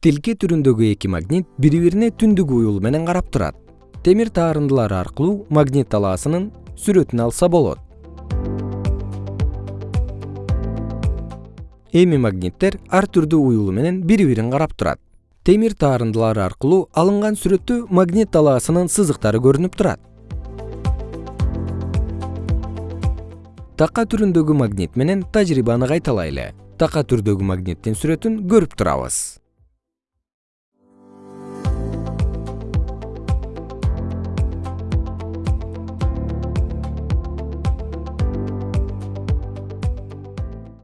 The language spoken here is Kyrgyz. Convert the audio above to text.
тилке түрүндөгү эки магнит бири бирине түндүк уюлу менен карап турат. Темир таарындылары аркылуу магнит талаасынын сүрөтүн алса болот. Эми магниттер ар түрдүү уюлу менен бири бирин карап турат. Темир таарындылары аркылуу алынган сүрөттө магнит талаасынын сызыктары көрүнүп турат. Така түрүндөгү магнит менен тажрыйбаны кайталайлы. Така түрдөгү магниттин сүрөтүн көрүп турабыз.